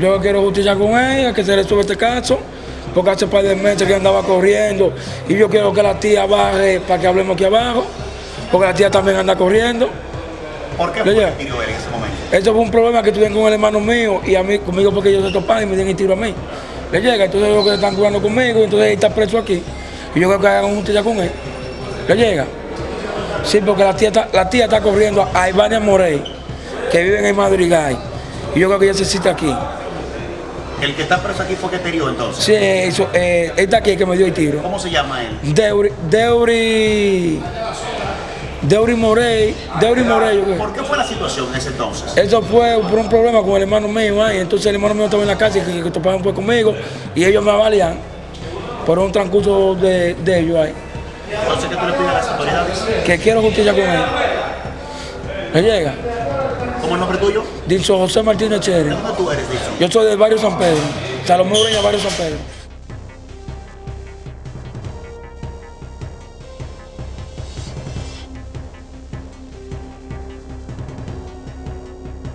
Yo quiero justicia con ella, que se sube este caso, porque hace par de meses que andaba corriendo y yo quiero que la tía baje para que hablemos aquí abajo, porque la tía también anda corriendo. ¿Por qué fue él en ese momento? Eso fue un problema que tuvieron con el hermano mío y a mí conmigo porque ellos se toparon y me dieron el tiro a mí. Le llega, entonces ellos que están jugando conmigo, entonces él está preso aquí. Y yo creo que hagan justicia con él. Le llega. Sí, porque la tía está, la tía está corriendo a Ivania Morey, que vive en el Madrigal. Y yo creo que ella se cita aquí. El que está preso aquí fue que te hirió entonces. Sí, eso, eh, está aquí el que me dio el tiro. ¿Cómo se llama él? Deuri, Deuri, Deuri Morey, Deuri Morey. ¿Por qué fue la situación en ese entonces? Eso fue por un problema con el hermano mío ahí. Entonces el hermano mío estaba en la casa y que, que topaban fue conmigo y ellos me avalían por un transcurso de, de ellos ahí. Entonces, ¿qué tú le pides a las autoridades? Que quiero justicia con él. ¿Me llega? ¿Cómo el nombre tuyo? Dice José Martínez ¿De Chere. dónde tú eres, Dixon? Yo soy del barrio San Pedro. Salomé Ureña, barrio San Pedro.